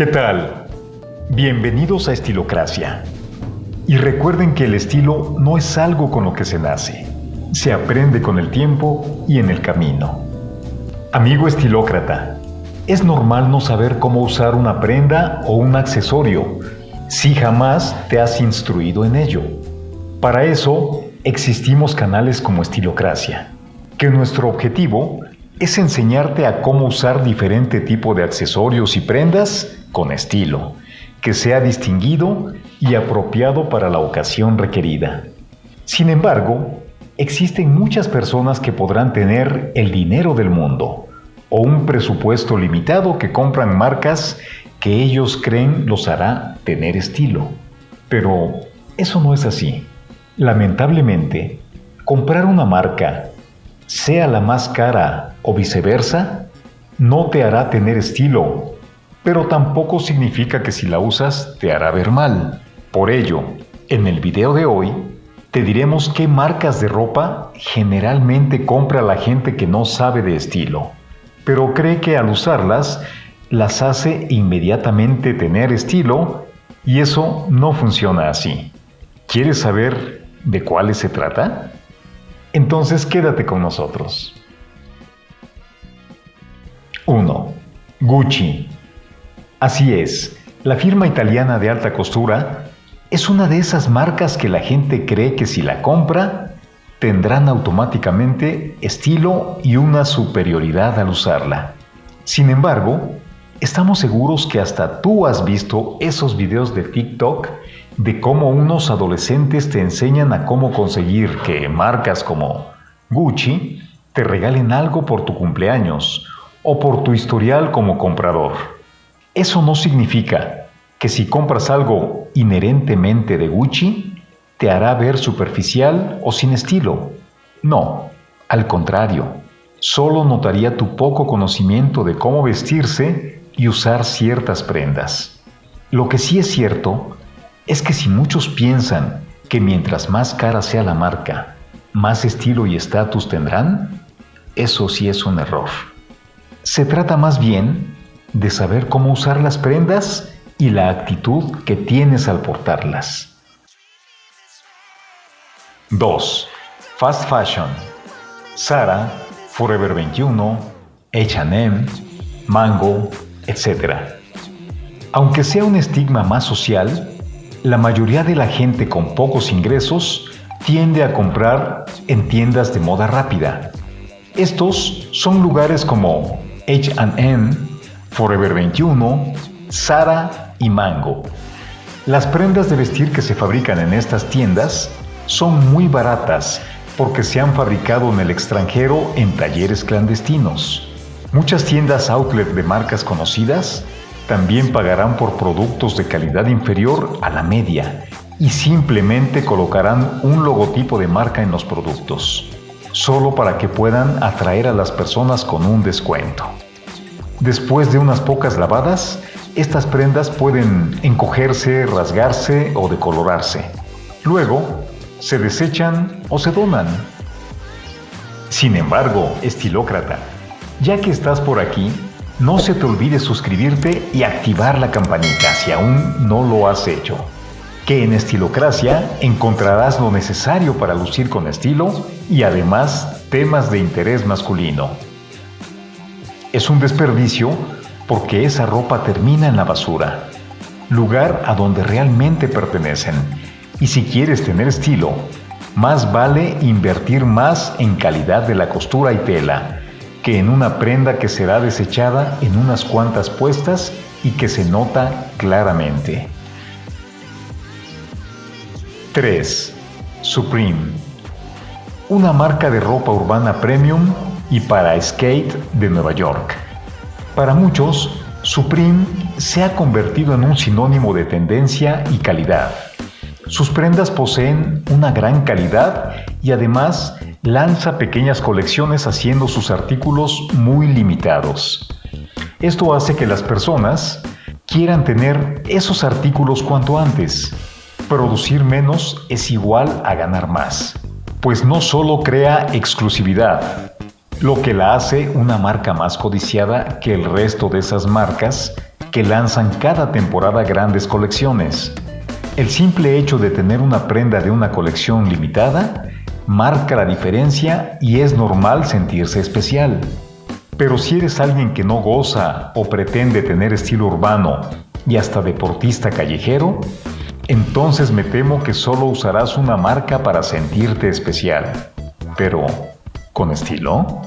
¿Qué tal? Bienvenidos a Estilocracia. Y recuerden que el estilo no es algo con lo que se nace, se aprende con el tiempo y en el camino. Amigo estilócrata, es normal no saber cómo usar una prenda o un accesorio si jamás te has instruido en ello. Para eso existimos canales como Estilocracia, que nuestro objetivo es enseñarte a cómo usar diferente tipo de accesorios y prendas con estilo, que sea distinguido y apropiado para la ocasión requerida. Sin embargo, existen muchas personas que podrán tener el dinero del mundo o un presupuesto limitado que compran marcas que ellos creen los hará tener estilo. Pero eso no es así. Lamentablemente, comprar una marca sea la más cara o viceversa, no te hará tener estilo, pero tampoco significa que si la usas te hará ver mal. Por ello, en el video de hoy, te diremos qué marcas de ropa generalmente compra la gente que no sabe de estilo, pero cree que al usarlas las hace inmediatamente tener estilo y eso no funciona así. ¿Quieres saber de cuáles se trata? Entonces quédate con nosotros. 1. Gucci. Así es, la firma italiana de alta costura es una de esas marcas que la gente cree que si la compra, tendrán automáticamente estilo y una superioridad al usarla. Sin embargo, estamos seguros que hasta tú has visto esos videos de TikTok de cómo unos adolescentes te enseñan a cómo conseguir que marcas como Gucci te regalen algo por tu cumpleaños o por tu historial como comprador. Eso no significa que si compras algo inherentemente de Gucci, te hará ver superficial o sin estilo. No, al contrario, solo notaría tu poco conocimiento de cómo vestirse y usar ciertas prendas. Lo que sí es cierto es que si muchos piensan que mientras más cara sea la marca, más estilo y estatus tendrán, eso sí es un error. Se trata más bien de saber cómo usar las prendas y la actitud que tienes al portarlas. 2. Fast Fashion. Zara, Forever 21, H&M, Mango, etc. Aunque sea un estigma más social, la mayoría de la gente con pocos ingresos tiende a comprar en tiendas de moda rápida. Estos son lugares como H&M, Forever 21, Zara y Mango. Las prendas de vestir que se fabrican en estas tiendas son muy baratas porque se han fabricado en el extranjero en talleres clandestinos. Muchas tiendas outlet de marcas conocidas también pagarán por productos de calidad inferior a la media y simplemente colocarán un logotipo de marca en los productos, solo para que puedan atraer a las personas con un descuento. Después de unas pocas lavadas, estas prendas pueden encogerse, rasgarse o decolorarse. Luego, se desechan o se donan. Sin embargo, estilócrata, ya que estás por aquí, no se te olvide suscribirte y activar la campanita si aún no lo has hecho. Que en Estilocracia encontrarás lo necesario para lucir con estilo y además temas de interés masculino. Es un desperdicio porque esa ropa termina en la basura, lugar a donde realmente pertenecen. Y si quieres tener estilo, más vale invertir más en calidad de la costura y tela que en una prenda que será desechada en unas cuantas puestas y que se nota claramente. 3. Supreme. Una marca de ropa urbana premium y para skate de Nueva York. Para muchos, Supreme se ha convertido en un sinónimo de tendencia y calidad. Sus prendas poseen una gran calidad y además lanza pequeñas colecciones haciendo sus artículos muy limitados. Esto hace que las personas quieran tener esos artículos cuanto antes. Producir menos es igual a ganar más, pues no solo crea exclusividad, lo que la hace una marca más codiciada que el resto de esas marcas que lanzan cada temporada grandes colecciones. El simple hecho de tener una prenda de una colección limitada marca la diferencia y es normal sentirse especial. Pero si eres alguien que no goza o pretende tener estilo urbano y hasta deportista callejero, entonces me temo que solo usarás una marca para sentirte especial. Pero, ¿con estilo?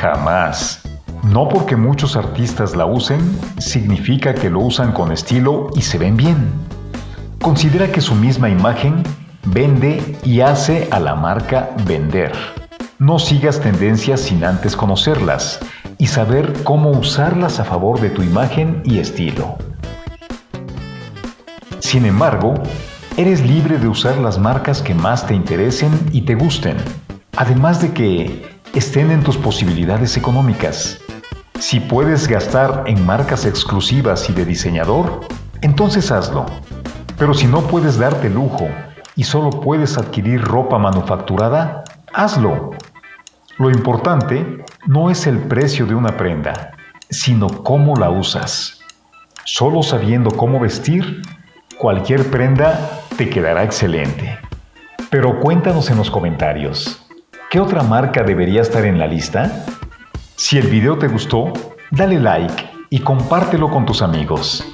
Jamás. No porque muchos artistas la usen, significa que lo usan con estilo y se ven bien. Considera que su misma imagen vende y hace a la marca vender. No sigas tendencias sin antes conocerlas y saber cómo usarlas a favor de tu imagen y estilo. Sin embargo, eres libre de usar las marcas que más te interesen y te gusten, además de que estén en tus posibilidades económicas. Si puedes gastar en marcas exclusivas y de diseñador, entonces hazlo. Pero si no puedes darte lujo y solo puedes adquirir ropa manufacturada, hazlo. Lo importante no es el precio de una prenda, sino cómo la usas. Solo sabiendo cómo vestir, Cualquier prenda te quedará excelente. Pero cuéntanos en los comentarios, ¿qué otra marca debería estar en la lista? Si el video te gustó, dale like y compártelo con tus amigos.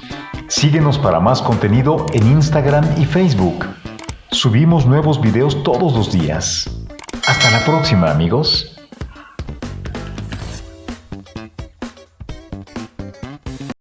Síguenos para más contenido en Instagram y Facebook. Subimos nuevos videos todos los días. Hasta la próxima amigos.